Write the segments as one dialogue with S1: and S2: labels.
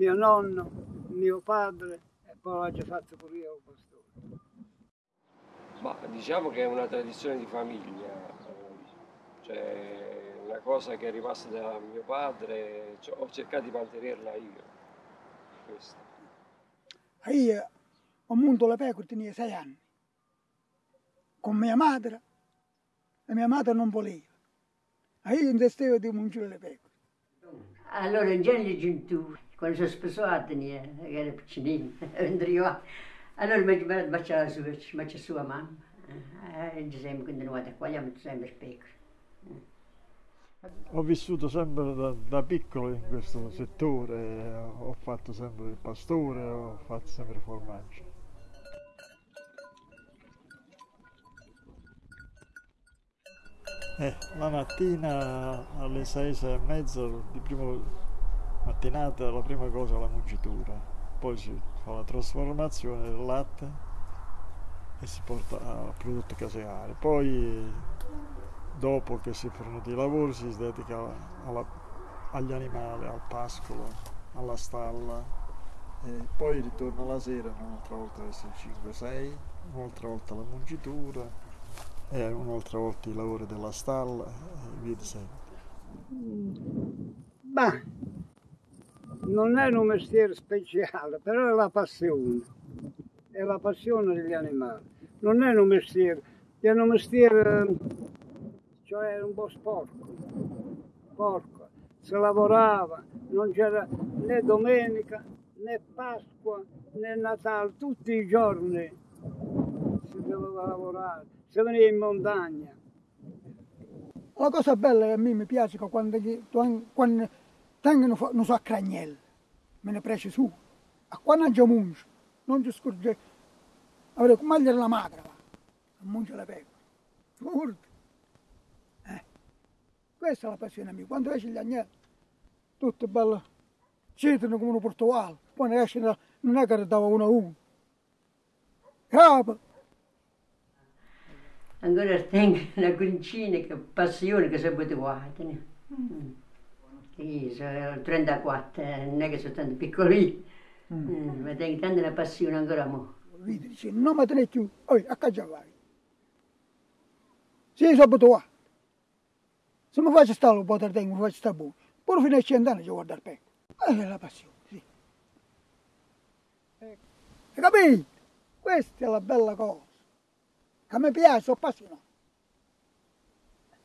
S1: mio nonno, mio padre e poi l'ho fatto pure io il pastore.
S2: Ma diciamo che è una tradizione di famiglia, cioè una cosa che è rimasta da mio padre, cioè, ho cercato di mantenerla io. Questa.
S3: Io ho munto le pecore, tenia sei anni, con mia madre, e mia madre non voleva. E io investevo di mungere le pecore.
S4: Allora, in genere giuntu, quando sono sposato, che era piccinino, vendrio, allora mi baciava su, mi baciava sua mamma. E diciamo, continuate qua, abbiamo sempre pecore.
S5: Ho vissuto sempre da, da, piccolo in questo settore, ho fatto sempre il pastore, ho fatto sempre formaggio. Eh, la mattina alle 6, 6 e mezza di primo mattinata la prima cosa è la mungitura, poi si fa la trasformazione del latte e si porta a prodotto caseare. Poi dopo che si è finito i lavori si dedica alla, agli animali, al pascolo, alla stalla e poi ritorna la sera un'altra volta verso 5-6, un'altra volta la mungitura e un'altra volta i lavori della stalla e via di seguito.
S1: Beh, non è un mestiere speciale, però è la passione, è la passione degli animali. Non è un mestiere, è un mestiere, cioè un po' sporco, porco. Si lavorava, non c'era né domenica, né Pasqua, né Natale, tutti i giorni si doveva lavorare si veniva in montagna.
S3: La cosa bella che a me mi piace quando, quando tengono non so me ne prece su, a quando non munge, non ci scorge, avrei come la magra, va, munge la pecore, figurati. Eh. Questa è la passione mia, quando esce gli agnelli, tutte belle, cedono come un portovale, poi esce non è che dava uno a uno. Capo,
S4: ancora tengo una cuncina che passione che si abituata. Mm. Io sono 34, non è che sono tanto piccolino, mm. mm. ma tengo tanta una passione ancora mo.
S3: Vedi, dice, non mi tenete più, oi, a casa vai. Se sono abituato. Se mi faccio stare un po' di tempo, mi faccio stare buono. Poi fino a 100 anni ci guardare per. È la passione, sì. Ecco. Hai capito? Questa è la bella cosa che mi piace, sono appassionato.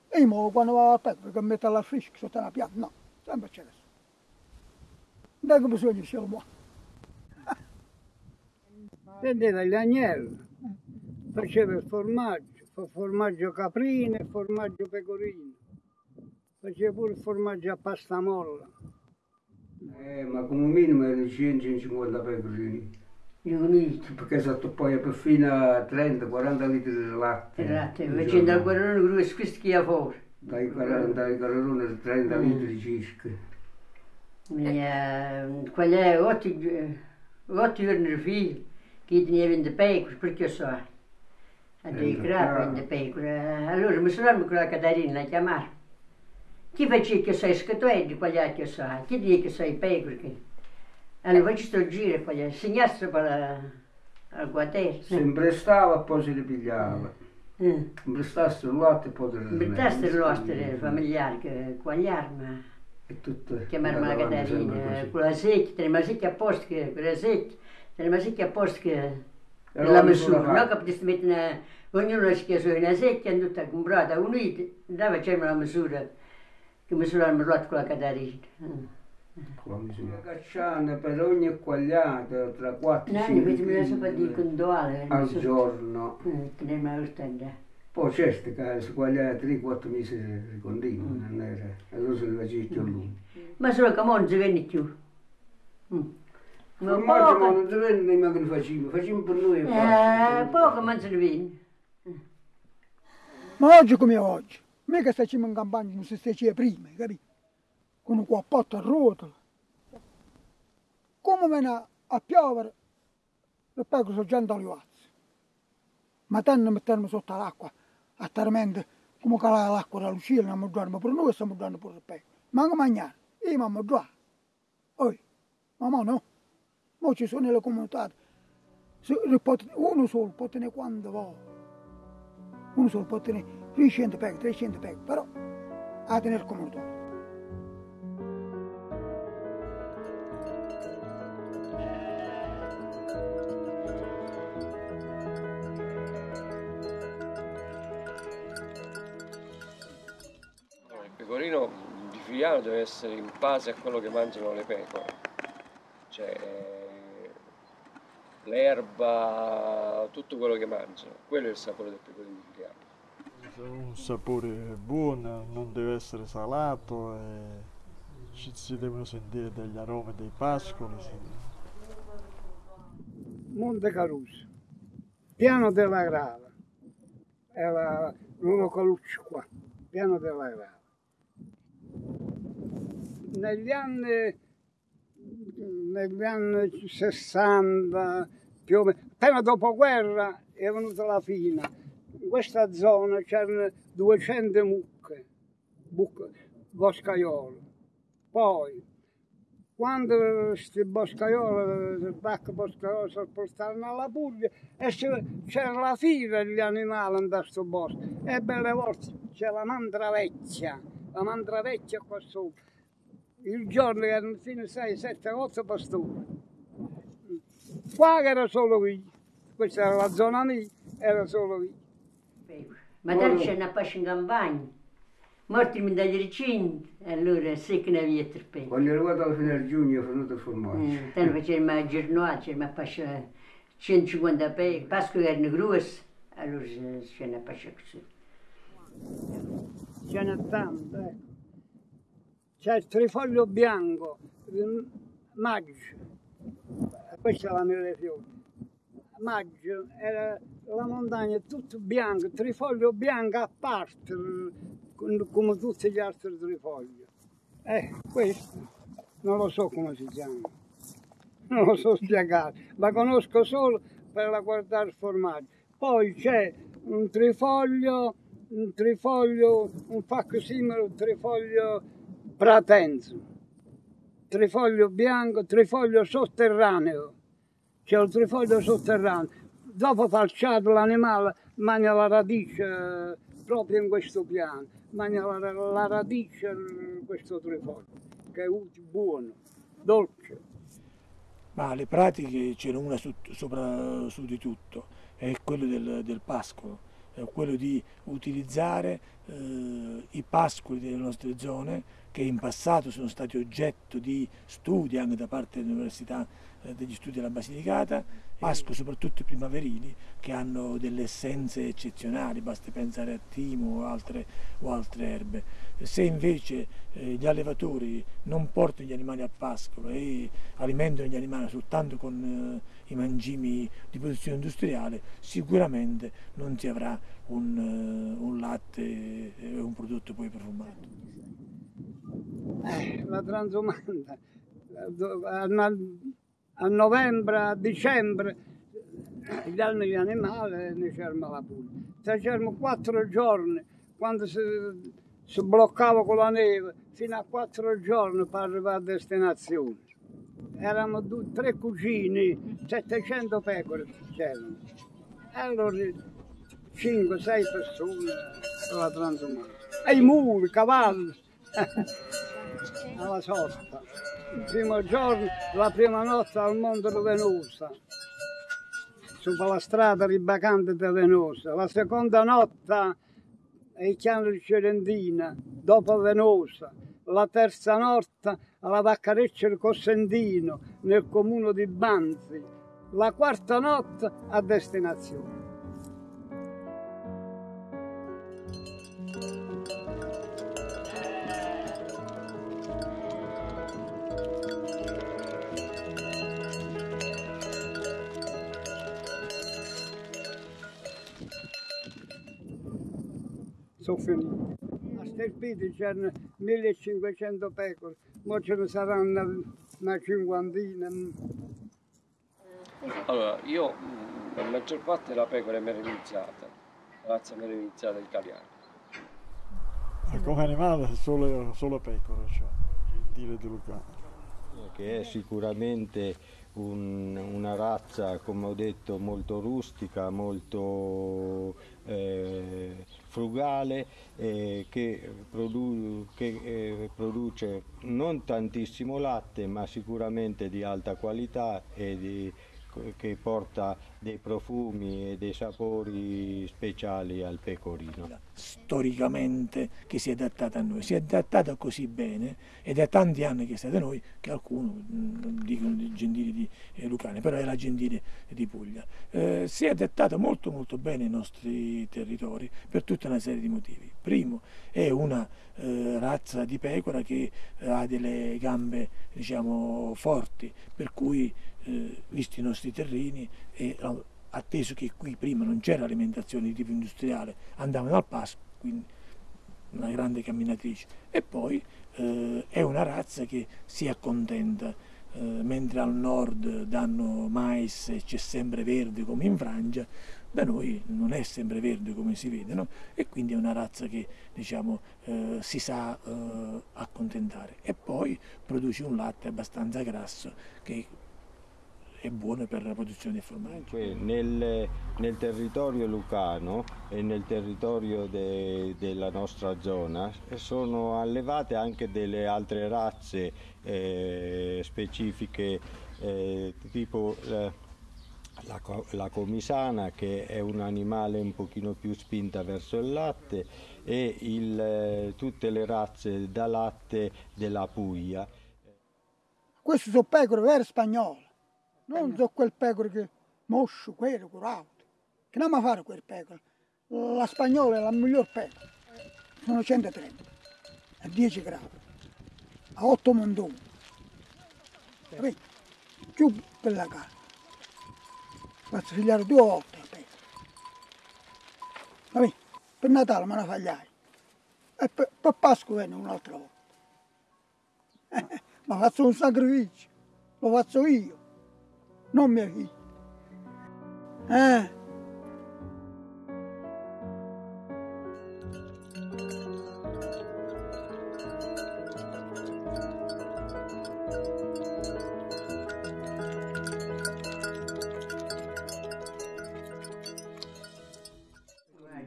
S3: E io quando vado al petto, che metto la frisca sotto la pianta, no, sempre c'è adesso. Non di cielo buono.
S1: Prendeva gli agnelli, faceva il formaggio, formaggio caprino e formaggio pecorino. Faceva pure il formaggio a pasta molla.
S6: Eh, ma come minimo erano 150 pecorini
S4: riuniti.
S6: Perché sotto poi per fino a 30-40 litri di latte.
S4: Il latte, facendo al guarrone che squischia fuori.
S6: Dai 40 ai guarrone 30 mm. litri circa.
S4: Mia, quella è 8, 8 giorni di filo, che tenia 20 pecore, perché so. A dei crap 20 pecore. Allora mi sono con la Catarina a chiamare. Chi faceva che sei scatoe di quegli altri so? Chi dice che sei pecore? Allora ci sto giro poi insegnasse per al quartiere.
S6: Se imprestava poi si ripigliava. Mm. Imprestasse il latte e poi te
S4: lo Imprestasse il latte familiare che quagliarmi.
S6: E tutto.
S4: Chiamarmi la Caterina, con la secchia, teneva la secchia a posto che, con la secchia, teneva la secchia a posto che la misura, non che potessi mettere ognuno si chiede una secchia, tutta comprata, unita, andava a fare la misura, che misurava il latte con la Caterina. Mm.
S6: Una cacciana per ogni quagliata tra 4 e
S4: 5 kg
S6: al giorno.
S4: Eh,
S6: Poi certo che si quagliava 3-4 mesi di continuo, mm. non era, allora se ne faceva più lungo.
S4: Ma solo che non si venne più.
S6: Mm. Ma poco... ma non si venne nemmeno che facciamo, facciamo per noi.
S4: Eh, poco ma ne venne.
S3: Ma oggi come oggi, mica stiamo in campagna, non si stava prima, capito? Con un cappotto a ruote. Come viene a piovere, le pecore sono già andaliate. Ma tenno mettermi sotto l'acqua, a tormento, come calare l'acqua dalla lucina, non dormo pure noi, stiamo dormendo pure le pecore. Ma anche mangiare, io mi dormo. Poi, Ma no. Mo ci sono le comunità. Uno solo può tenere quando vuole. Uno solo può tenere 300 pecore, 300 pecore, però a tenere comunità.
S2: Pecorino di Figliano deve essere in base a quello che mangiano le pecore. Cioè l'erba, tutto quello che mangiano. Quello è il sapore del pecorino di Figliano.
S5: Un sapore buono, non deve essere salato e ci si devono sentire degli aromi dei pascoli. sì.
S1: Monte Caruso, piano della Grava, era l'uno Calucci qua, piano della Grava. Negli anni, negli anni 60, più o meno, appena dopo guerra è venuta la fina. In questa zona c'erano 200 mucche, buc- boscaiolo. Poi, quando questi boscaioli, il bacco boscaiolo si portarono alla Puglia c'era la fila degli animali in questo bosco e belle volte c'è la mandra vecchia, la mandra vecchia qua sopra. Il giorno erano fino a 6, 7, 8 pastori. Qua era solo qui, questa era la zona mia, era solo qui.
S4: Ma dan c'è una pasce in campagna. Morti dagli recinti, allora sì che ne per pe.
S6: Quando è arrivato fine del giugno è venuto formaggio.
S4: Mm, Dann facevamo la giornata, c'era una pasce 150 pe, Pasqua erano grosse, allora c'è una pasce così.
S1: ce n'è tanto, ecco. C'è il trifoglio bianco, maggio, questa è la mille fiori. Maggio era la montagna tutto bianco, trifoglio bianco a parte, com- come tutti gli altri trifogli. Eh, questo non lo so come si chiama, non lo so spiegare, la conosco solo per guardare il formaggio. Poi c'è un trifoglio, un trifoglio, un facsimile, un trifoglio pratenzo, trifoglio bianco, trifoglio sotterraneo. C'è un trifoglio sotterraneo. Dopo falciato l'animale mangia la radice eh, proprio in questo piano, mangia la, la radice in questo trifoglio, che è utile, buono, dolce.
S7: Ma le pratiche c'era una su, sopra su di tutto, è quello del, del pascolo, è quello di utilizzare eh, pascoli delle nostre zone che in passato sono stati oggetto di studi anche da parte dell'Università eh, degli Studi della Basilicata, pascoli soprattutto primaverili che hanno delle essenze eccezionali, basti pensare a timo o altre, o altre erbe. Se invece eh, gli allevatori non portano gli animali a pascolo e alimentano gli animali soltanto con eh, i mangimi di produzione industriale, sicuramente non si avrà un, eh, un latte e un prodotto poi profumato.
S1: Eh, la transumanta a, no- a novembre, a dicembre gli anni gli animali ne c'erano la Puglia. Se c'erano quattro giorni quando si, si bloccava con la neve fino a quattro giorni per arrivare a destinazione. Eravamo due, tre cugini, 700 pecore c'erano. Allora 5-6 persone alla transumanta. E i muli, i cavalli. alla sosta. Il primo giorno, la prima notte al Monte di Venosa, sopra la strada ribacante di Venosa. La seconda notte ai Chiano di Cerentina, dopo Venosa. La terza notte alla Vaccareccia di Cossentino, nel comune di Banzi. La quarta notte a destinazione. sono finiti. A Stelpiti c'erano 1500 pecore, ora ce ne saranno una cinquantina.
S2: Allora, io mh, la maggior parte della pecora è merenizzata, la razza merenizzata italiana.
S5: Come animale solo, solo pecore, cioè, gentile di Lucano.
S8: Che è sicuramente un, una razza, come ho detto, molto rustica, molto eh, frugale, eh, che, produ che eh, produce non tantissimo latte, ma sicuramente di alta qualità e di che porta dei profumi e dei sapori speciali al pecorino.
S7: Storicamente che si è adattata a noi, si è adattata così bene ed è tanti anni che è stata noi che alcuni dicono di Gentili di eh, Lucane, però la Gentile di Puglia. Eh, si è adattata molto molto bene ai nostri territori per tutta una serie di motivi. Primo, è una eh, razza di pecora che ha delle gambe diciamo forti, per cui eh, visti i nostri terreni e atteso che qui prima non c'era alimentazione di tipo industriale, andavano al pasco, quindi una grande camminatrice. E poi eh, è una razza che si accontenta, eh, mentre al nord danno mais e c'è sempre verde come in Francia, da noi non è sempre verde come si vede, no? e quindi è una razza che diciamo, eh, si sa eh, accontentare. E poi produce un latte abbastanza grasso che è buono per la produzione di formaggio.
S8: Nel, nel territorio lucano e nel territorio de, della nostra zona sono allevate anche delle altre razze eh, specifiche eh, tipo la, la, la, comisana che è un animale un pochino più spinta verso il latte e il, eh, tutte le razze da latte della Puglia.
S3: Queste sono pecore vere spagnole non so quel pecore che moscio, quello, curato. Che non mi fare quel pecore? La spagnola è la miglior pecora. Sono 130, a 10 gradi, a 8 mondoni. Capito? Più per la carne. Faccio figliare due volte la pecora. Capito? Per Natale me la fagliai. E per, per Pasqua viene un'altra volta. ma faccio un sacrificio, lo faccio io non mia figlia. Eh.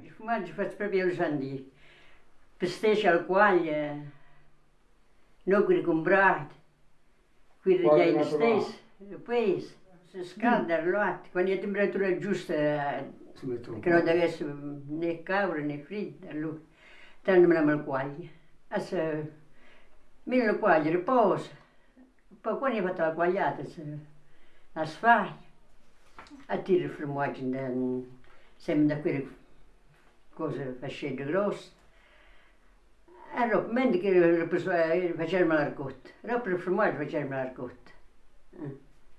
S4: Il fumaggio faccio proprio il giandì. Pesteggia al quaglio, non quelli comprati, quelli gli stessi, poi si scalda il latte, quando è temperatura giusta, che non deve essere né cavolo né fritto, allora tanto me la quaglia. Adesso mi la quaglia, riposa, poi quando hai fatto la quagliata, la sfaglia, attira il formaggio, sempre da quelle cose fascette grosse. Allora, mentre che facevamo la ricotta, dopo il formaggio facevamo la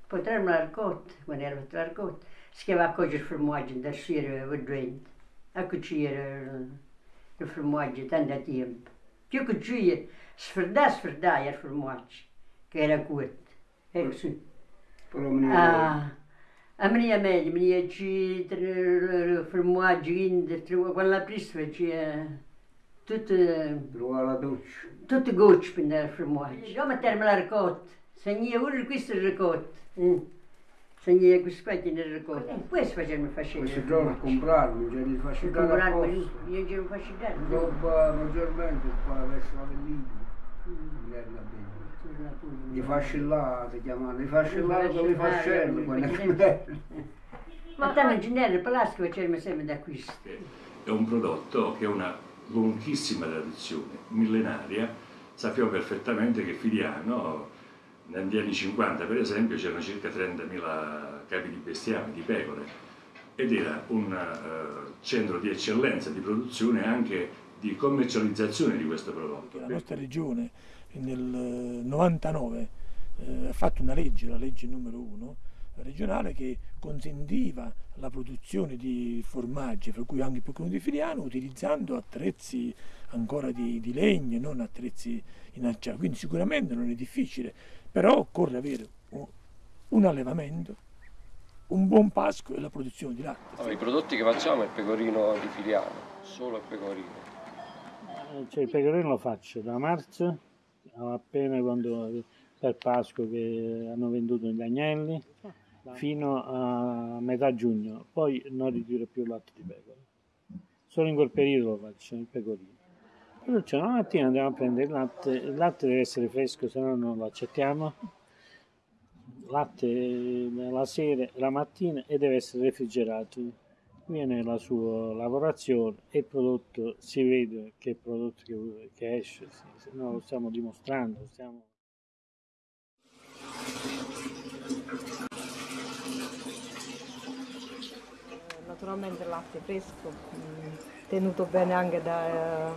S4: ricotta. Eh potremmo l'arcotte, quando era l'arcotte, si chiamava cogliere il formaggio da sera vedente, a cucire il formaggio tanto tempo. Più che cucire, sferdà, sferdà il formaggio, che era cotto. Ecco sì. Ah, a me è meglio, mi ci il formaggio, quando la prima faceva tutto...
S6: Trovava la doccia.
S4: Tutte gocce per il formaggio. Io mettermi la ricotta, segna uno questo ricotta. Mm. Segni questi qua tiene il ricordo. Questo facevano fascino.
S6: Questo giorno a comprarlo, cioè li fascicare
S4: Comprarlo, io giro fascicare.
S6: Roba maggiormente qua verso la. Mm. Li fascillate chiamano, li fascillate con le fascelle, quelle
S4: Ma tanto in genere il Palasco facevano sempre da acquisto.
S9: È un prodotto che ha una lunghissima tradizione, millenaria. Sappiamo perfettamente che Filiano negli anni 50 per esempio c'erano circa 30.000 capi di bestiame, di pecore ed era un uh, centro di eccellenza di produzione e anche di commercializzazione di questo prodotto.
S7: La nostra regione nel 99 eh, ha fatto una legge, la legge numero 1 regionale che consentiva la produzione di formaggi, fra cui anche il pecorino di Filiano, utilizzando attrezzi ancora di, di legno, non attrezzi in acciaio. Quindi sicuramente non è difficile però occorre avere un allevamento, un buon pasco e la produzione di latte.
S2: Allora, I prodotti che facciamo è il pecorino di Filiano, solo il pecorino.
S10: Eh, cioè, il pecorino lo faccio da marzo, appena quando per Pasqua che hanno venduto gli agnelli fino a metà giugno, poi non ritiro più il latte di pecora. Solo in quel periodo lo faccio, il pecorino. Cioè, una mattina andiamo a prendere il latte, il latte deve essere fresco, se no non lo accettiamo. Latte la sera, la mattina e deve essere refrigerato. Viene la sua lavorazione e il prodotto si vede che è il prodotto che, che esce, se no lo stiamo dimostrando. Stiamo...
S11: naturalmente il latte fresco, tenuto bene anche da,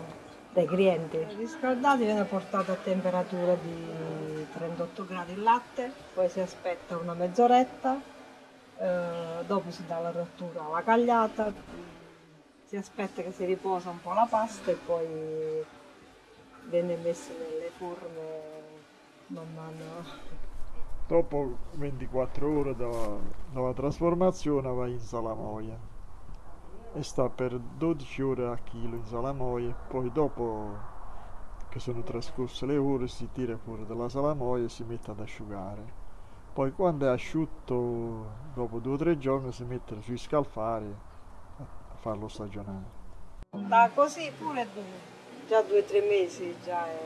S11: dai clienti. Riscaldato viene portato a temperatura di 38 gradi il latte, poi si aspetta una mezz'oretta, eh, dopo si dà la rottura alla cagliata, si aspetta che si riposa un po' la pasta e poi viene messo nelle forme man mano
S5: dopo 24 ore dalla, dalla trasformazione va in salamoia e sta per 12 ore a chilo in salamoia poi dopo che sono trascorse le ore si tira fuori dalla salamoia e si mette ad asciugare. Poi quando è asciutto dopo due o tre giorni si mette sui scalfari a farlo stagionare
S11: da così pure già due o tre mesi già è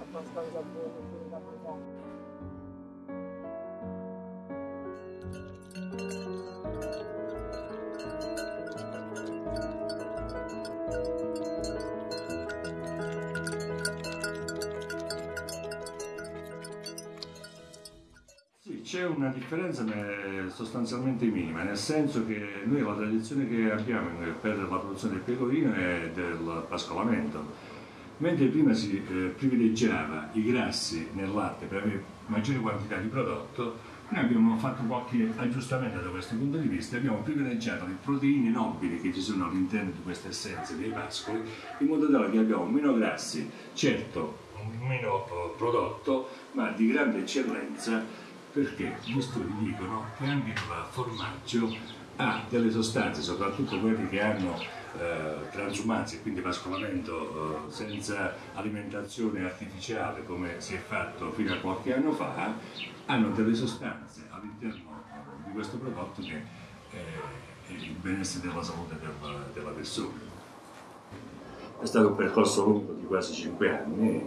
S11: abbastanza buono
S9: c'è una differenza sostanzialmente minima, nel senso che noi la tradizione che abbiamo per la produzione del pecorino è del pascolamento, mentre prima si eh, privilegiava i grassi nel latte per avere maggiore quantità di prodotto, noi abbiamo fatto qualche aggiustamento da questo punto di vista, abbiamo privilegiato le proteine nobili che ci sono all'interno di queste essenze dei pascoli, in modo tale che abbiamo meno grassi, certo meno eh, prodotto, ma di grande eccellenza perché gli studi dicono che anche il formaggio ha delle sostanze, soprattutto quelli che hanno eh, transumanza quindi pascolamento eh, senza alimentazione artificiale come si è fatto fino a qualche anno fa, hanno delle sostanze all'interno di questo prodotto che eh, è il benessere della salute della, della persona. È stato un percorso lungo di quasi 5 anni,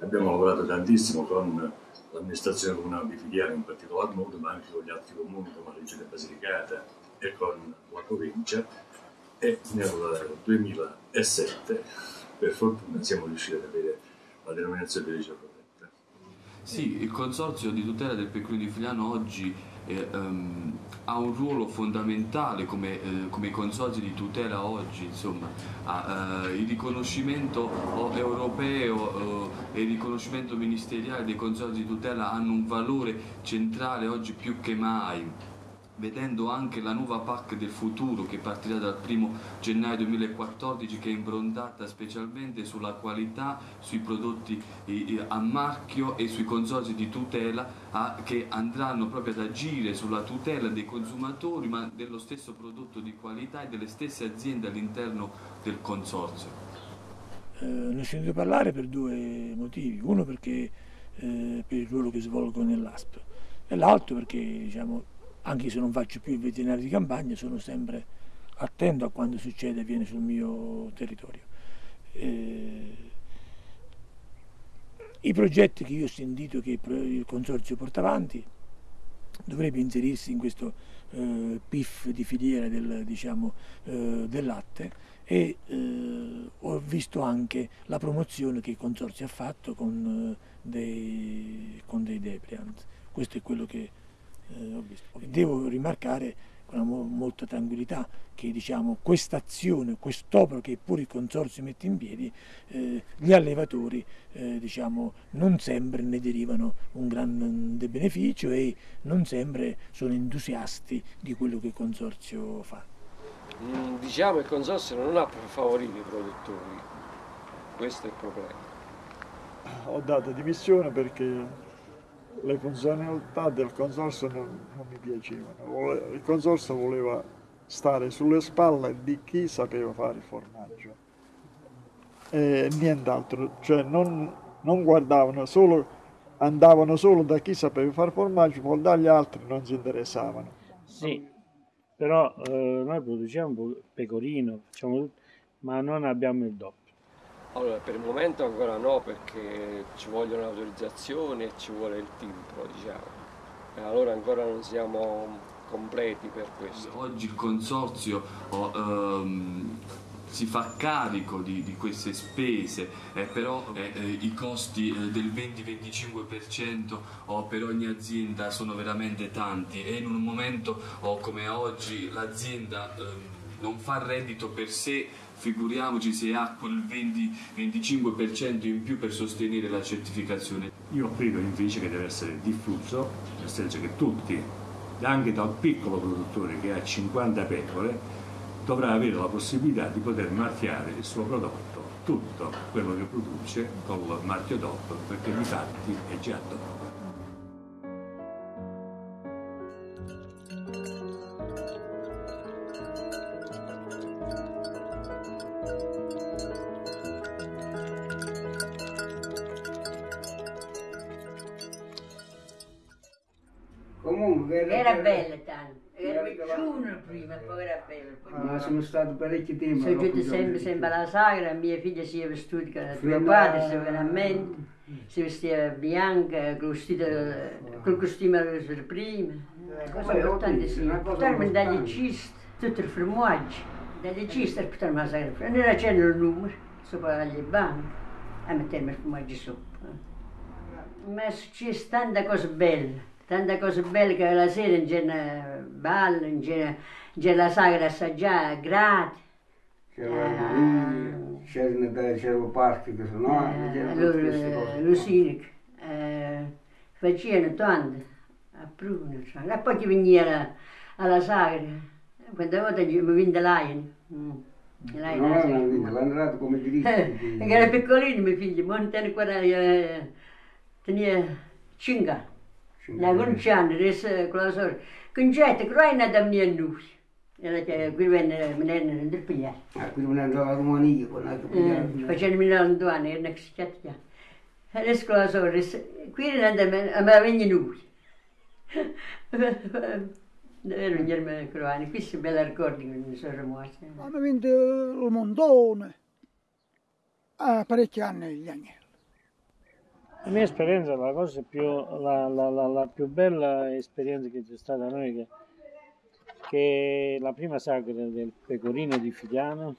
S9: abbiamo lavorato tantissimo con l'amministrazione comunale di Fidiano in particolar modo, ma anche con gli altri comuni come la Regione Basilicata e con la provincia e nel 2007 per fortuna siamo riusciti ad avere la denominazione di origine protetta.
S12: Sì, il Consorzio di tutela del pecorino di Figliano oggi eh, um, ha un ruolo fondamentale come, eh, come i consorzi di tutela oggi, insomma, ha, eh, il riconoscimento europeo e il riconoscimento ministeriale dei consorzi di tutela hanno un valore centrale oggi più che mai vedendo anche la nuova PAC del futuro che partirà dal 1 gennaio 2014 che è improntata specialmente sulla qualità, sui prodotti a marchio e sui consorzi di tutela che andranno proprio ad agire sulla tutela dei consumatori ma dello stesso prodotto di qualità e delle stesse aziende all'interno del consorzio.
S7: Eh, ne ho sentito parlare per due motivi, uno perché eh, per il ruolo che svolgo nell'ASP e l'altro perché diciamo, anche se non faccio più il veterinario di campagna, sono sempre attento a quando succede e viene sul mio territorio. Eh, I progetti che io ho sentito che il Consorzio porta avanti dovrebbe inserirsi in questo eh, PIF di filiera del, diciamo, eh, del latte e eh, ho visto anche la promozione che il Consorzio ha fatto con, eh, dei, con dei Depliant. Questo è quello che eh, Devo rimarcare con molta tranquillità che diciamo, questa azione, quest'opera che pure il Consorzio mette in piedi, eh, gli allevatori eh, diciamo, non sempre ne derivano un grande beneficio e non sempre sono entusiasti di quello che il Consorzio fa.
S2: Mm, diciamo che il Consorzio non ha favorito i produttori, questo è il problema.
S5: Ho dato dimissione perché le funzionalità del consorzio non, non mi piacevano. Il consorzio voleva stare sulle spalle di chi sapeva fare il formaggio e nient'altro, cioè non, non guardavano solo andavano solo da chi sapeva fare formaggio, poi dagli altri non si interessavano.
S10: Sì, però eh, noi produciamo pecorino, facciamo tutto, ma non abbiamo il doppio.
S2: Allora, per il momento ancora no, perché ci vogliono autorizzazioni e ci vuole il tempo, diciamo. E allora ancora non siamo completi per questo.
S12: Oggi il consorzio oh, si fa carico di, di queste spese, eh, però eh, eh, i costi eh, del 20-25% oh, per ogni azienda sono veramente tanti e in un momento oh, come oggi l'azienda ehm, non fa reddito per sé, figuriamoci se ha quel 20-25% in più per sostenere la certificazione.
S9: Io credo invece che deve essere diffuso, nel senso che tutti, anche dal piccolo produttore che ha 50 pecore, dovrà avere la possibilità di poter marchiare il suo prodotto, tutto quello che produce col marchio DOP, perché di fatti è già DOP.
S6: Sono stato parecchio tempo.
S4: Sono
S6: sono
S4: sempre, sempre alla sagra, mia figlia si è vestita
S6: Fino
S4: tuo
S6: a-
S4: padre, si veramente, si vestiva bianca, col vestito, col costume per prima.
S6: cosa Una cosa
S4: portarmi
S6: importante.
S4: dagli ciste, tutto il formaggio, dagli ciste per portarmi alla sagra. Non era c'era il numero, sopra gli banchi, a mettermi il formaggio sopra. Ma è successo tante cose belle, tante cose belle che la sera non c'era ballo, non c'era, c'era la sagra assaggiata, gratis.
S6: C'era lì, c'era c'era parti che sono,
S4: Eh,
S6: c'erano queste cose.
S4: eh, Lucinic eh, facevano tanto a Pruno, e poi chi veniva alla sagra, quante volte mi vende l'aien. Mm. l'aien
S6: Non
S4: alla
S6: è una
S4: sagra.
S6: vita, l'hanno dato come diritto.
S4: Eh, Perché era piccolino mio figlio, ma non tenne ancora, eh, tenia 5 anni.
S6: Cinque
S4: Na
S6: anni.
S4: quindici anni, adesso con la sorella. Con gente, che non è da noi. Che me
S6: a Romania, con la
S4: Eh, facendo milano due anni, si chiacchia. Adesso con la sorella, qui non andava, a noi. Davvero non erano croani, qui si bella ricordi che mi sono morti.
S3: Hanno vinto il montone a parecchi anni gli agnelli.
S10: La mia esperienza, la cosa più, la, la- la- la più bella esperienza che c'è stata a noi, che, che la prima sagra del pecorino di Figliano,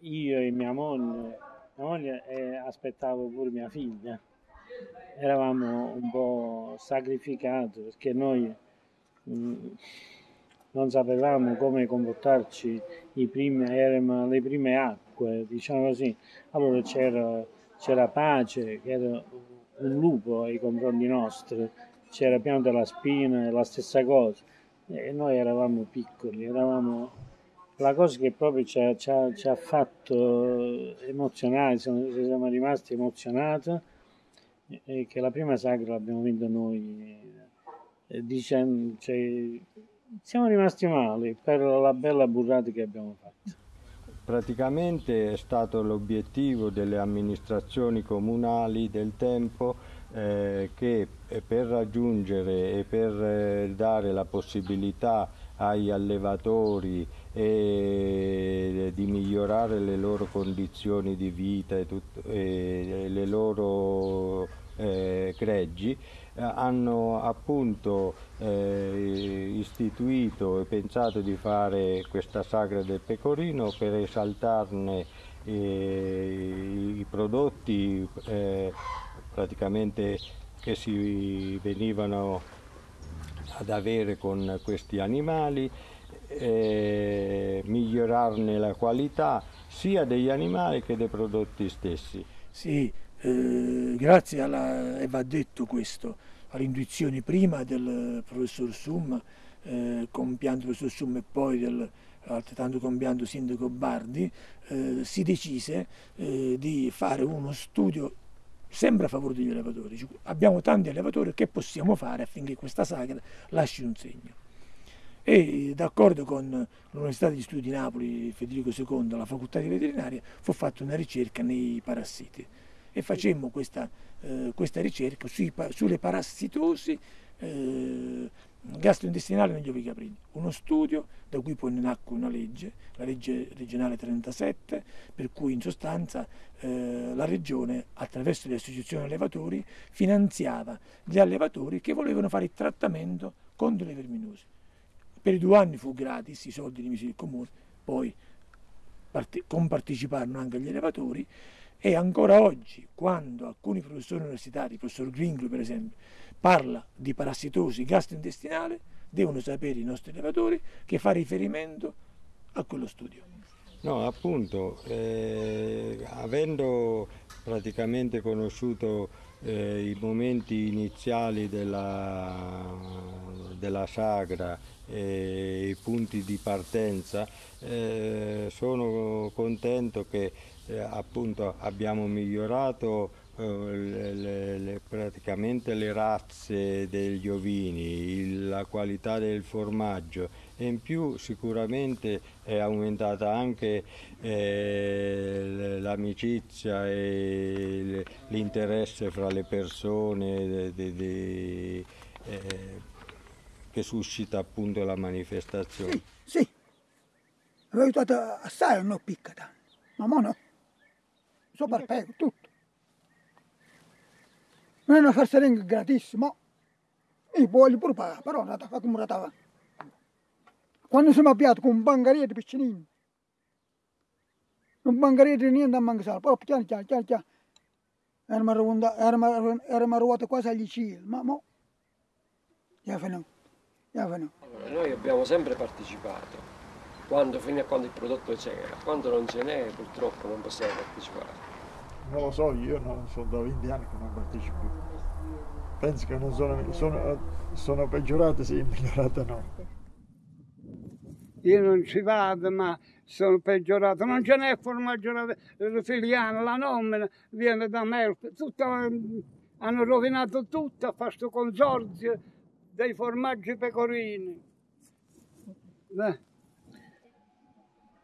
S10: io e mia moglie, mia moglie e aspettavo pure mia figlia, eravamo un po' sacrificati perché noi mm, non sapevamo come comportarci, primi, erano le prime acque, diciamo così. Allora c'era, c'era pace, che era un lupo ai confronti nostri, c'era piano della spina, la stessa cosa. E noi eravamo piccoli, eravamo... La cosa che proprio ci ha, ci ha- ci ha fatto emozionare, siamo, siamo rimasti emozionati, è che la prima sagra l'abbiamo vinta noi, eh, dicendo, cioè, siamo rimasti male per la bella burrata che abbiamo fatto.
S8: Praticamente è stato l'obiettivo delle amministrazioni comunali del tempo eh, che eh, per raggiungere e per eh, dare la possibilità agli allevatori e di migliorare le loro condizioni di vita e, tut- e le loro eh, greggi eh, hanno appunto eh, istituito e pensato di fare questa sagra del pecorino per esaltarne eh, i prodotti eh, praticamente che si venivano ad avere con questi animali, eh, migliorarne la qualità sia degli animali che dei prodotti stessi.
S7: Sì, eh, grazie alla, e va detto questo, alle intuizioni prima del professor Summa, eh, compianto professor Summa e poi del altrettanto compianto sindaco Bardi, eh, si decise eh, di fare uno studio sempre a favore degli allevatori. Abbiamo tanti allevatori, che possiamo fare affinché questa sagra lasci un segno? E d'accordo con l'Università degli Studi di Napoli, Federico II, la facoltà di veterinaria, fu fatta una ricerca nei parassiti e facemmo questa, eh, questa ricerca sui, sulle parassitosi eh, gastrointestinali negli ovi caprini. Uno studio da cui poi nacque una legge, la legge regionale 37, per cui in sostanza eh, la regione attraverso le associazioni allevatori finanziava gli allevatori che volevano fare il trattamento contro le verminose. Per i due anni fu gratis, i soldi di misuri comuni, poi parte, comparteciparono anche gli allevatori e ancora oggi, quando alcuni professori universitari, il professor Gringlo per esempio, parla di parassitosi gastrointestinale, devono sapere i nostri allevatori che fa riferimento a quello studio.
S8: No, appunto, eh, avendo praticamente conosciuto eh, i momenti iniziali della, della sagra e i punti di partenza, eh, sono contento che eh, appunto abbiamo migliorato le, le, le, praticamente le razze degli ovini, il, la qualità del formaggio e in più sicuramente è aumentata anche eh, l'amicizia e l'interesse fra le persone de, de, de, eh, che suscita appunto la manifestazione.
S3: Sì, sì. avevo aiutato assai, non picca tanto, ma mo no, so per tutto. Non è una farsaringa gratissima, io voglio pure pagare, però non fa come ratava. Quando siamo abbiati con un bangarietto piccinino, un bangarietto niente a mangiare, però piano piano piano piano, eravamo, arrivati quasi agli cili, ma mo, già finito, già finito.
S2: Allora, noi abbiamo sempre partecipato, quando, fino a quando il prodotto c'era, quando non ce n'è purtroppo non possiamo partecipare.
S5: Non lo so, io non sono da 20 anni che non partecipo più. Penso che non sono, sono, sono peggiorate, sì, migliorate no.
S1: Io non ci vado, ma sono peggiorato. Non ce n'è formaggio filiano, la nomina viene da me. Tutto, hanno rovinato tutto a fare questo consorzio dei formaggi pecorini.
S10: Beh.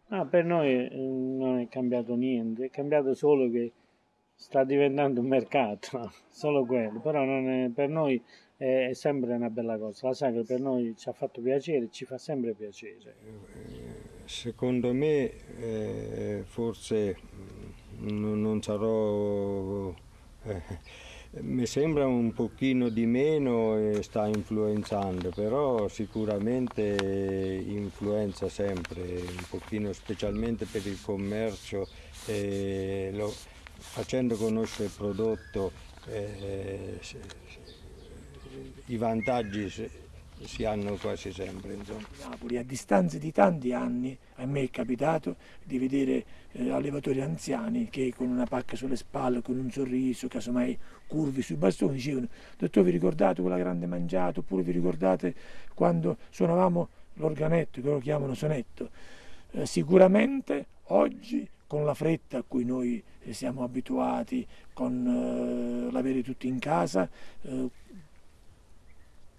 S10: Ah, per noi eh, non è cambiato niente, è cambiato solo che sta diventando un mercato, solo quello, però è, per noi è, è, sempre una bella cosa, la sagra per noi ci ha fatto piacere, ci fa sempre piacere.
S8: Secondo me eh, forse mm, non sarò... Eh, mi sembra un pochino di meno e sta influenzando, però sicuramente influenza sempre, un pochino specialmente per il commercio. Eh, lo, facendo conoscere il prodotto eh, i vantaggi si hanno quasi sempre.
S7: Napoli, a distanza di tanti anni, a me è capitato di vedere eh, allevatori anziani che con una pacca sulle spalle, con un sorriso, casomai curvi sui bastoni, dicevano dottore vi ricordate quella grande mangiata, oppure vi ricordate quando suonavamo l'organetto, che lo chiamano sonetto. Eh, sicuramente oggi con la fretta a cui noi siamo abituati, con eh, l'avere tutti in casa, eh,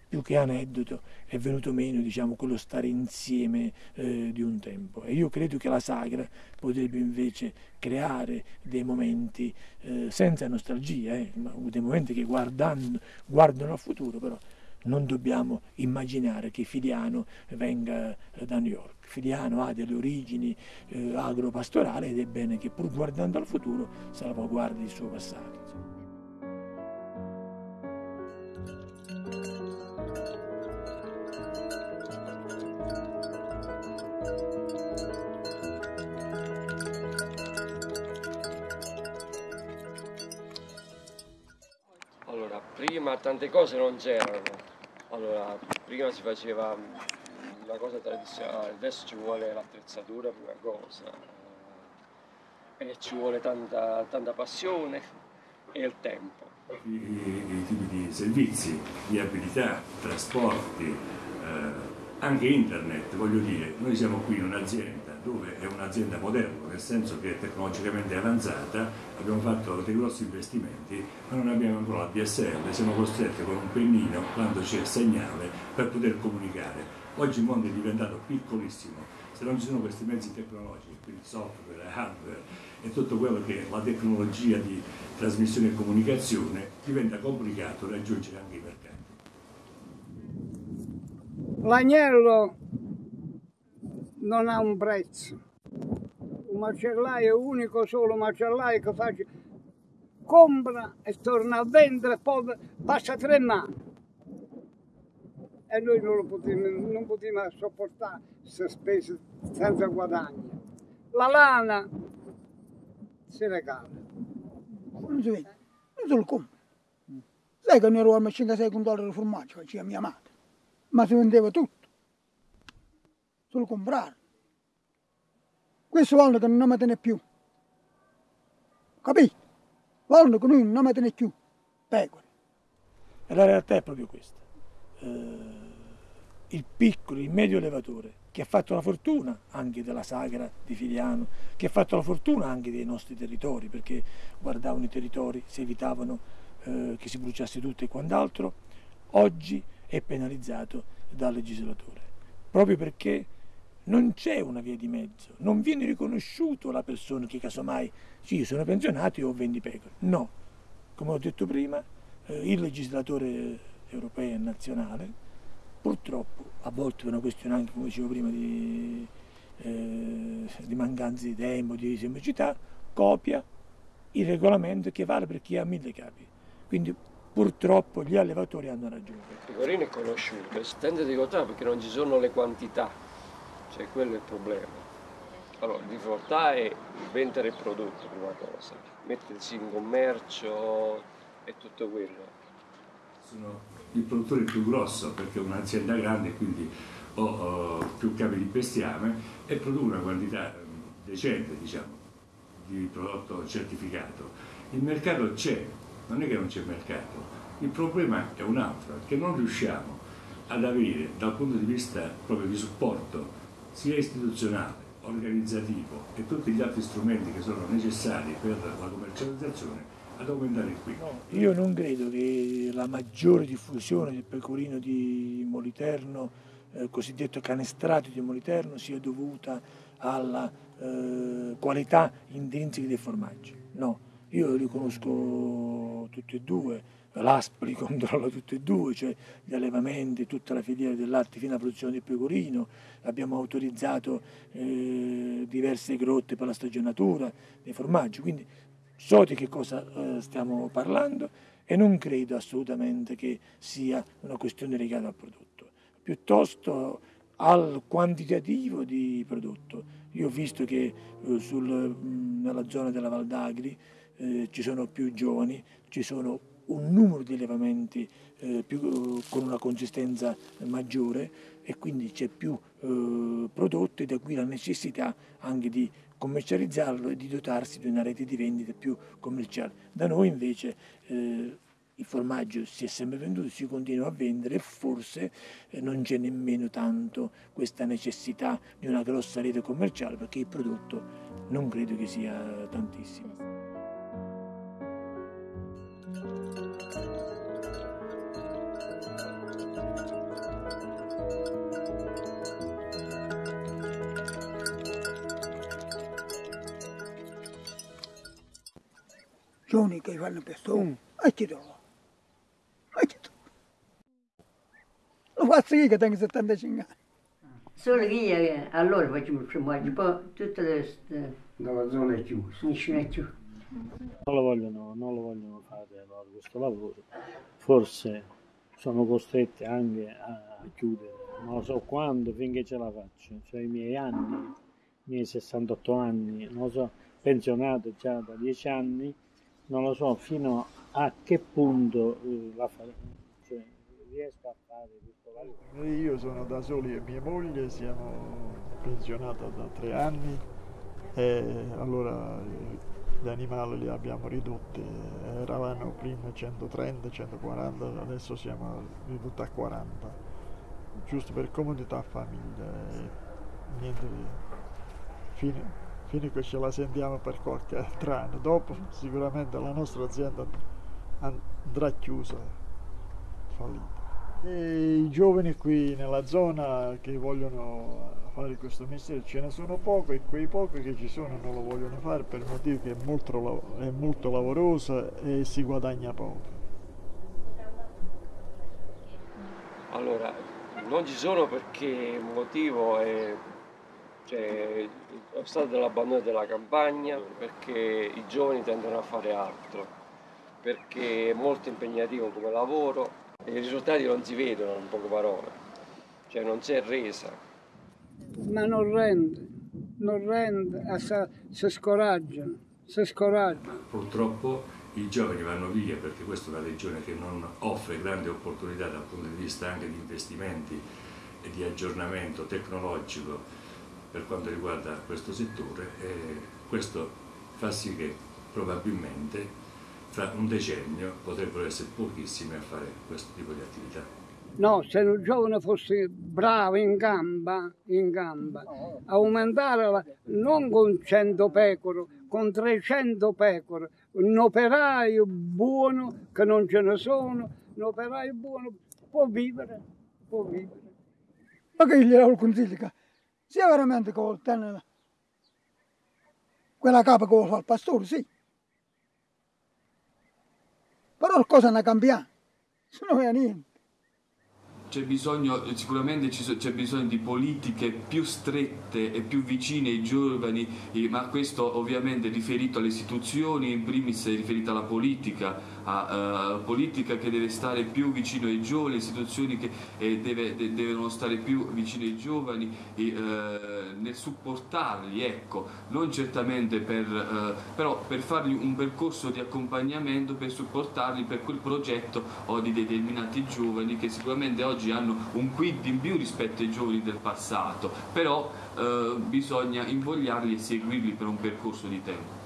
S7: più che aneddoto è venuto meno diciamo, quello stare insieme eh, di un tempo e io credo che la sagra potrebbe invece creare dei momenti eh, senza nostalgia, eh, dei momenti che guardando, guardano al futuro però non dobbiamo immaginare che Filiano venga eh, da New York. Filiano ha delle origini eh, agropastorali ed è bene che pur guardando al futuro salvaguardi il suo passato.
S2: Allora, prima tante cose non c'erano, allora, prima si faceva una cosa tradizionale, adesso ci vuole l'attrezzatura prima cosa, e ci vuole tanta, tanta passione e il tempo.
S9: I, i, tipi di servizi, di abilità, trasporti, eh, anche internet, voglio dire, noi siamo qui un'azienda dove è un'azienda moderna, nel senso che è tecnologicamente avanzata, abbiamo fatto dei grossi investimenti, ma non abbiamo ancora la DSL, siamo costretti con un pennino, quando c'è segnale, per poter comunicare. Oggi il mondo è diventato piccolissimo, se non ci sono questi mezzi tecnologici, quindi software, hardware e tutto quello che è la tecnologia di trasmissione e comunicazione, diventa complicato raggiungere anche i mercati.
S1: L'agnello non ha un prezzo. Un macellaio è unico solo macellaio che fa, compra e torna a vendere, poi passa tre mani. E noi non, lo potevamo, non potevamo sopportare queste spese senza guadagno. La lana si regala.
S3: Non si vede, non se lo compra. Sai che noi eravamo a 5-6 dollari di formaggio, faceva mia madre, ma si vendeva tutto. Se lo comprare. Questo vuole che non tiene più. Capito? Vuole che noi non tiene più. Pecore.
S7: E la realtà è proprio questa. Eh, il piccolo, il medio allevatore, che ha fatto la fortuna anche della sagra di Filiano, che ha fatto la fortuna anche dei nostri territori, perché guardavano i territori, si evitavano eh, che si bruciasse tutto e quant'altro, oggi è penalizzato dal legislatore, proprio perché non c'è una via di mezzo, non viene riconosciuto la persona che casomai, sì, sono pensionato e ho 20 pecore. No, come ho detto prima, eh, il legislatore europeo e nazionale, purtroppo, a volte per una questione anche, come dicevo prima, di, eh, di mancanza di tempo, di semplicità, copia il regolamento che vale per chi ha mille capi. Quindi purtroppo gli allevatori hanno ragione.
S2: Il pecorino è conosciuto, tende di votare perché non ci sono le quantità, cioè quello è il problema. Allora, di difficoltà è vendere il prodotto, prima cosa, mettersi in commercio e tutto quello.
S9: Sono il produttore più grosso perché è un'azienda grande quindi ho, ho, più capi di bestiame e produco una quantità decente diciamo, di prodotto certificato. Il mercato c'è, non è che non c'è mercato, il problema è un altro, che non riusciamo ad avere dal punto di vista proprio di supporto sia istituzionale, organizzativo e tutti gli altri strumenti che sono necessari per la commercializzazione ad aumentare qui.
S7: No, io non credo che la maggiore diffusione del pecorino di Moliterno, eh, cosiddetto canestrato di Moliterno, sia dovuta alla eh, qualità intrinseca dei formaggi. No, io li conosco tutti e due, l'Aspri controlla tutti e due, cioè gli allevamenti, tutta la filiera del latte fino alla produzione del pecorino, abbiamo autorizzato eh, diverse grotte per la stagionatura dei formaggi, quindi so di che cosa eh, stiamo parlando e non credo assolutamente che sia una questione legata al prodotto, piuttosto al quantitativo di prodotto. Io ho visto che eh, sul, nella zona della Valdagri eh, ci sono più giovani, ci sono un numero di allevamenti eh, più, con una consistenza maggiore e quindi c'è più eh, prodotto e da qui la necessità anche di commercializzarlo e di dotarsi di una rete di vendita più commerciale. Da noi invece eh, il formaggio si è sempre venduto, si continua a vendere e forse eh, non c'è nemmeno tanto questa necessità di una grossa rete commerciale perché il prodotto non credo che sia tantissimo.
S3: Giovani che fanno persone, mm. e chi trova? E chi trova? Lo faccio io che tengo 75 anni.
S4: Solo che io allora facevo il formaggio, poi tutte le...
S6: Dalla zona è chiusa.
S4: Nessuno è chiuso.
S10: Non lo vogliono, non lo vogliono fare allora, questo lavoro. Forse sono costretti anche a chiudere, non lo so quando, finché ce la faccio. Cioè i miei anni, i miei 68 anni, non lo so, pensionato già da 10 anni, non lo so fino a che punto eh, la cioè, riesco a fare questo lavoro.
S5: Io sono da soli e mia moglie, siamo pensionati da tre anni e allora gli animali li abbiamo ridotti, eravamo prima 130, 140, adesso siamo ridotti a 40, giusto per comodità famiglia. niente di fine a che ce la sentiamo per qualche anno. Dopo sicuramente la nostra azienda andrà chiusa, fallita. E I giovani qui nella zona che vogliono fare questo mestiere ce ne sono poco e quei pochi che ci sono non lo vogliono fare per il motivo che è molto, è molto lavoroso e si guadagna poco.
S2: Allora, non ci sono perché il motivo è cioè, lo stato dell'abbandono della campagna, perché i giovani tendono a fare altro, perché è molto impegnativo come lavoro e i risultati non si vedono in poche parole, cioè non c'è resa.
S1: Ma non rende, non rende, si scoraggiano, si scoraggiano.
S9: Purtroppo i giovani vanno via perché questa è una regione che non offre grandi opportunità dal punto di vista anche di investimenti e di aggiornamento tecnologico per quanto riguarda questo settore e questo fa sì che probabilmente fra un decennio potrebbero essere pochissimi a fare questo tipo di attività.
S1: No, se un giovane fosse bravo in gamba, in gamba, aumentare la, non con 100 pecore, con 300 pecore, un operaio buono, che non ce ne sono, un operaio buono può vivere, può vivere.
S3: Ma che gli ho consiglio? Sia veramente che tenere quella capa che fa il pastore, sì. Però le cose hanno cambiato, se non è niente
S12: c'è bisogno, sicuramente c'è bisogno di politiche più strette e più vicine ai giovani, ma questo ovviamente è riferito alle istituzioni, in primis è riferito alla politica, a, uh, politica che deve stare più vicino ai giovani, istituzioni che eh, deve, de, devono stare più vicino ai giovani e, uh, nel supportarli, ecco, non certamente per, uh, però per fargli un percorso di accompagnamento, per supportarli per quel progetto o di determinati giovani che sicuramente oggi oggi hanno un quid in più rispetto ai giovani del passato, però eh, bisogna invogliarli e seguirli per un percorso di tempo.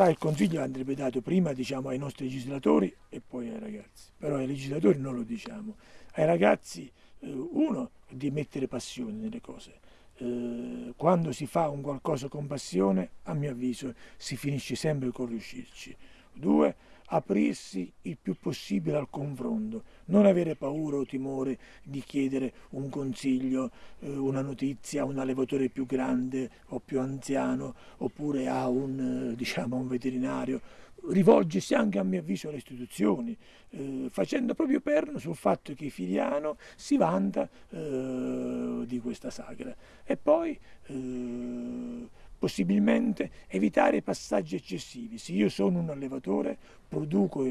S7: Ma il consiglio andrebbe dato prima diciamo, ai nostri legislatori e poi ai ragazzi, però ai legislatori non lo diciamo. Ai ragazzi, eh, uno, di mettere passione nelle cose. Eh, quando si fa un qualcosa con passione, a mio avviso, si finisce sempre con riuscirci. Due, aprirsi il più possibile al confronto, non avere paura o timore di chiedere un consiglio, eh, una notizia a un allevatore più grande o più anziano oppure a un, eh, diciamo, un veterinario, rivolgersi anche a mio avviso alle istituzioni, eh, facendo proprio perno sul fatto che Filiano si vanta eh, di questa sagra. E poi eh, possibilmente evitare passaggi eccessivi. Se io sono un allevatore, produco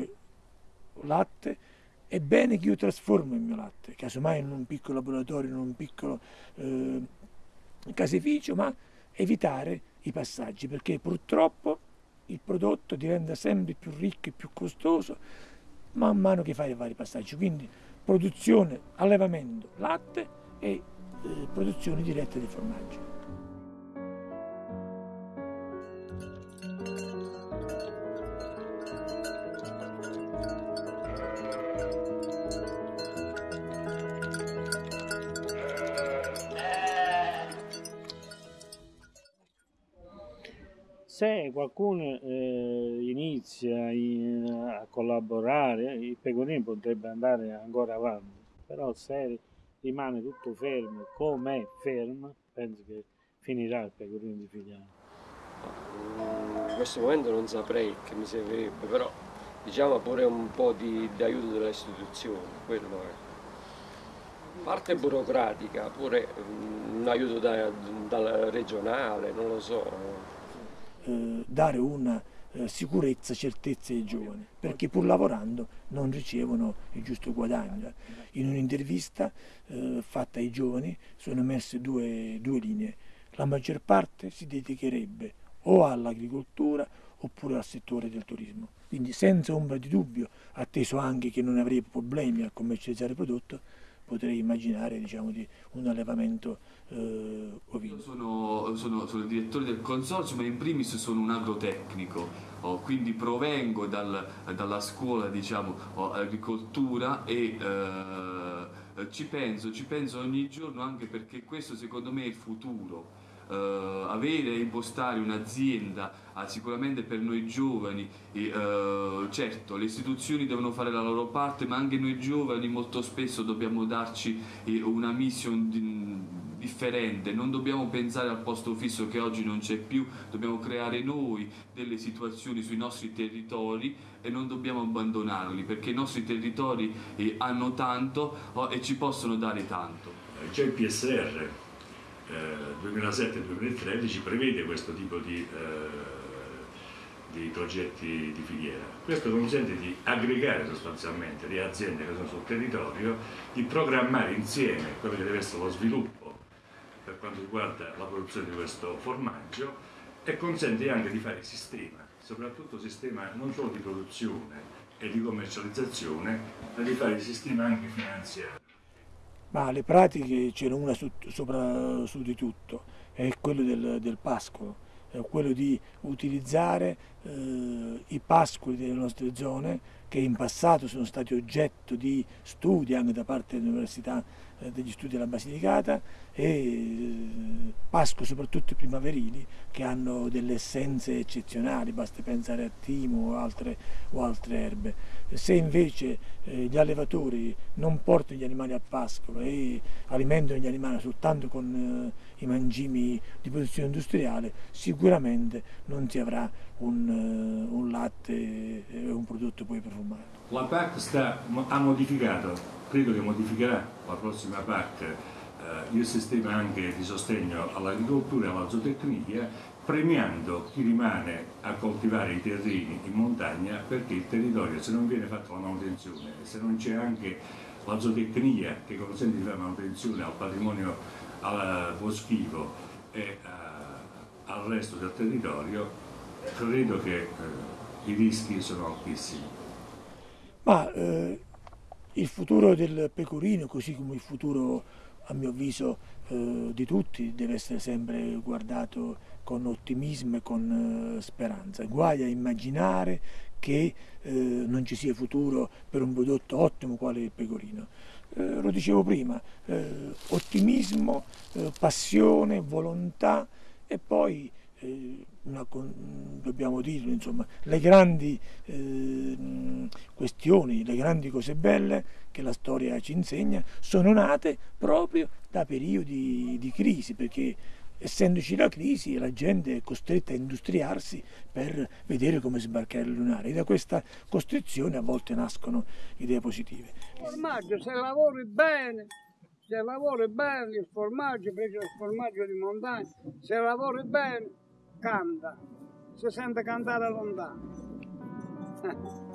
S7: latte, è bene che io trasformo il mio latte, casomai in un piccolo laboratorio, in un piccolo eh, caseificio, ma evitare i passaggi, perché purtroppo il prodotto diventa sempre più ricco e più costoso man mano che fai i vari passaggi. Quindi produzione, allevamento, latte e eh, produzione diretta di formaggi.
S10: Qualcuno eh, inizia in, a collaborare, il pecorino potrebbe andare ancora avanti, però se rimane tutto fermo, come è fermo, penso che finirà il pecorino di Figliano.
S2: In questo momento non saprei che mi servirebbe, però diciamo pure un po' di, di aiuto delle istituzioni, quello è. Parte burocratica, pure un aiuto da, dal regionale, non lo so
S7: eh, dare una eh, sicurezza, certezza ai giovani, perché pur lavorando non ricevono il giusto guadagno. In un'intervista eh, fatta ai giovani sono emerse due, due linee. La maggior parte si dedicherebbe o all'agricoltura oppure al settore del turismo. Quindi senza ombra di dubbio, atteso anche che non avrei problemi a commercializzare il prodotto, potrei immaginare diciamo, di un allevamento eh, ovino.
S12: Sono, sono, sono, il direttore del consorzio, ma in primis sono un agrotecnico, oh, quindi provengo dal, dalla scuola diciamo, oh, agricoltura e eh, ci penso, ci penso ogni giorno anche perché questo secondo me è il futuro. Eh, avere e impostare un'azienda sicuramente per noi giovani e, eh, certo le istituzioni devono fare la loro parte ma anche noi giovani molto spesso dobbiamo darci eh, una mission di, differente, non dobbiamo pensare al posto fisso che oggi non c'è più, dobbiamo creare noi delle situazioni sui nostri territori e non dobbiamo abbandonarli perché i nostri territori eh, hanno tanto oh, e ci possono dare tanto.
S9: C'è il PSR 2007-2013 prevede questo tipo di, eh, di, progetti di filiera. Questo consente di aggregare sostanzialmente le aziende che sono sul territorio, di programmare insieme quello che deve essere lo sviluppo per quanto riguarda la produzione di questo formaggio e consente anche di fare sistema, soprattutto sistema non solo di produzione e di commercializzazione, ma di fare sistema anche finanziario.
S7: Ma le pratiche c'è una su, sopra, su di tutto, è quello del, del pascolo, quello di utilizzare eh, i pascoli delle nostre zone che in passato sono stati oggetto di studi anche da parte dell'Università eh, degli Studi della Basilicata e eh, pasco soprattutto primaverili che hanno delle essenze eccezionali, basta pensare a timo o altre, o altre erbe. Se invece eh, gli allevatori non portano gli animali a pascolo e alimentano gli animali soltanto con i mangimi di produzione industriale, sicuramente non si avrà un, un latte e un prodotto poi profumato.
S9: La PAC sta, ha modificato credo che modificherà la prossima PAC eh, il sistema anche di sostegno all'agricoltura e alla zootecnia premiando chi rimane a coltivare i terreni in montagna perché il territorio se non viene fatta la manutenzione, se non c'è anche la zootecnia che consente di fare manutenzione al patrimonio al boschivo e eh, al resto del territorio, credo che eh, i rischi sono altissimi.
S7: Ma eh, il futuro del pecorino, così come il futuro a mio avviso eh, di tutti, deve essere sempre guardato con ottimismo e con eh, speranza. Guai a immaginare che eh, non ci sia futuro per un prodotto ottimo quale il pecorino. Eh, lo dicevo prima, eh, ottimismo, eh, passione, volontà e poi una, dobbiamo dirlo, insomma, le grandi eh, questioni, le grandi cose belle che la storia ci insegna sono nate proprio da periodi di crisi, perché essendoci la crisi la gente è costretta a industriarsi per vedere come sbarcare il lunare e da questa costrizione a volte nascono idee positive.
S1: Il formaggio se lavori bene, se lavori bene il formaggio, preso il formaggio di montagna, se lavori bene canta, si sente cantare lontano.